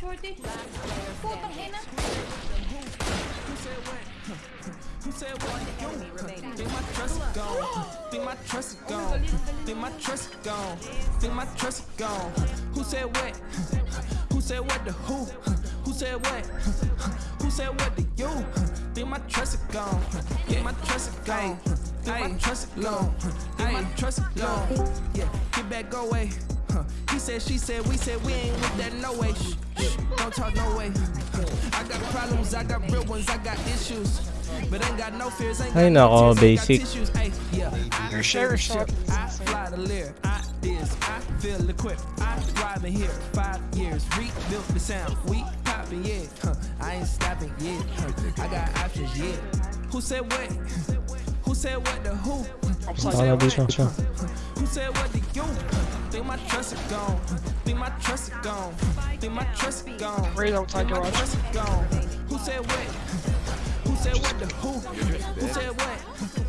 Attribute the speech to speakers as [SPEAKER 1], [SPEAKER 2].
[SPEAKER 1] shorty. Putang ina.
[SPEAKER 2] Who said what? Think my trust is gone? Think my trust is gone? Think my trust is gone? Think my trust is gone? Who said what? Who said what to who? Who said what? Who said what to you? Think my trust is gone? Think my trust is gone? Think my trust is gone? Think my trust is gone? Yeah, get back, go away. He said, she said, we said we ain't with that no way. Shh, shh, don't talk no way. I got problems, I got real ones, I got issues. But ain't got no fears, ain't
[SPEAKER 3] Ay,
[SPEAKER 2] got no
[SPEAKER 3] nako,
[SPEAKER 2] tears, ain't got
[SPEAKER 3] basic.
[SPEAKER 2] tissues. Ay, yeah, I
[SPEAKER 4] Your
[SPEAKER 2] share
[SPEAKER 4] share
[SPEAKER 2] ship, I fly the lyric, I this, I feel equipped, I thrive in here. Five years, rebuilt the sound, we poppin', yeah. Huh. I ain't stopping, yeah. Huh. I got options, yeah. Who said what? Who said what to who? Who
[SPEAKER 3] Baka
[SPEAKER 2] said
[SPEAKER 3] dito
[SPEAKER 2] what?
[SPEAKER 3] siya.
[SPEAKER 2] Who said what to you? Think my trust is gone. Think my trust is gone. Then my trust gone.
[SPEAKER 4] Raise
[SPEAKER 2] on time
[SPEAKER 4] garage.
[SPEAKER 2] Who said what? Who said what the who? Who said what?